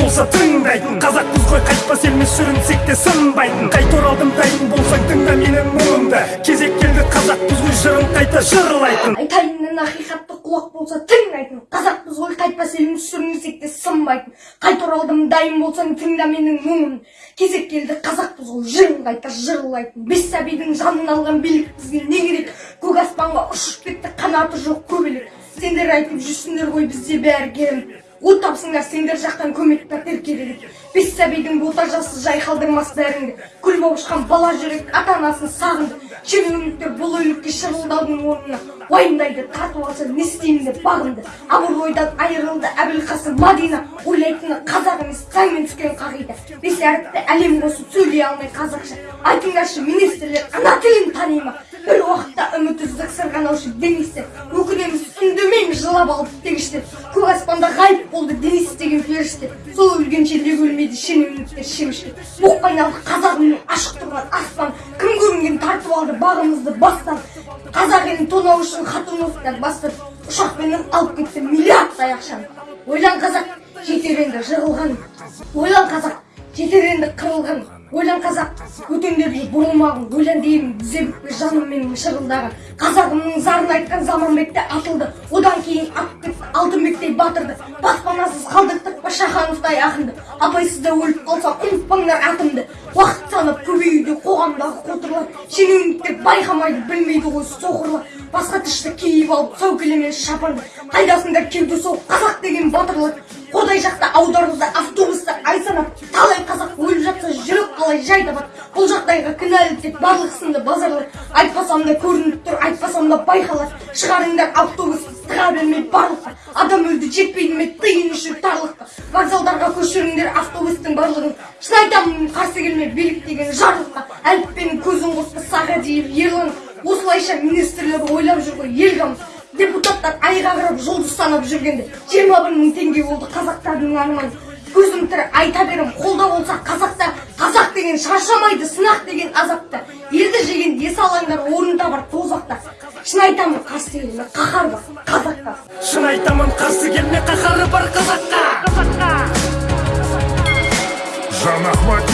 болса тыңдайтын. Қазақпыз ғой қайтпас елміз сүрінсек те сынбайтын. Қайта оралдым дайын болсаң тыңда менің мұңымды кезек келді қазақпыз ғой жырын қайта жырлайтын. Айтайынның ақиқатты құлақ болса тыңдайтын. Қазақпыз ғой қайтпас елміз сүрінсек те сынбайтын. Қайта оралдым дайын болсаң тыңда менің мұңымды кезек келді қазақпыз ғой жырын қайта жырлайтын. Бес сәбидің жанын алған билік бізге не керек? Көк аспанға ұшып кетті қанаты жоқ көбелек. Сендер айтып жүрсіңдер ғой бізде бәрі керемет. От тапсыңдар сендер жақтан көмек пәтер керек бес сәбидің бота жасы жайқалдырмас бәріңді күл болып ұшқан бала жүрек ата анасын сағынды шенеуніктер бұл өлікке шырылдаудың орнына уайымдайды тартып алса не істеймін деп бағынды. Абыройдан айырылды әбілқасым мадина ойлайтыны қазақ емес заңмен түскен қағида. Бес әріпті әлем қосып сөйлей алмай қазақша. Айтыңдаршы министрлер ана тілін тани ма бір уақытта үміт үздік сырғанаушы денистер жылап алып тегіштер көк аспанда ғайып болды денис деген періште. Сол өлгенше де өлмейді шенеуніктер шемішке боққа айналды қазағымның ашық тұрған аспан кім көрінген тартып алды бағымызды бастан. Қазақ елін тонау үшін хатуновтар бастырып ұшақпенен алып кетті миллиардтай ақшаны ойлан қазақ жетер енді жығылған. Ойлан қазақ жетер енді қырылған. Ойлан қазақ өтеңдеп жүр бұрылмағын ойлан деймін тізе бүкпе жаным менің шырылдаған қазағымның зарын айтқан заманбек те атылды. Одан кейін атып кетті алтынбектей батырды. Баспанасыз қалдырттық па шахановтай ақынды. Абайсызда өліп қалсам ұмытпаңдар атымды. Уақыт санап көбеюде қоғамдағы қотырлар. Шенеуніктер байқамайды білмейді ғой соқырлар. Басқа тышты киіп алып сәукелемен шапанды. Қайдасыңдар кеуде соғып қазақ деген батырлар. Қордай жақта аударылды автобустар ай санап талай қазақ өліп жатса жүрек қалай жай бұл жағдайға кінәлі тек барлық сынды базарлар айтпасам да көрініп тұр айтпасам да байқалады шығарыңдар автобусты тыға бермей барлыққа. Адам өлді жетпейді ме тиын үшін тарлыққа. Вокзалдарға көшіріңдер автобустың барлығын. Шын айтамын қарсы келме билік деген жарлыққа. Әліппенің көзін қосты сағадиев ерлан. Осылайша министрлер ойлап жүр ғой ел қамын депутаттар айға қарап жұлдыз санап жүргенде жиырма бір мың теңге болды қазақтардың арманы. Көзім тірі айта берем қолда болса қазақтар қазақ деген шаршамайды сынақ деген азапта. Елді жеген ес алаңдар орын табар тозақта. Шын айтамын қарсы келме қаһар бар қазаққа шын айтамын қарсы келме қаһары бар қазаққа жан ахмадиев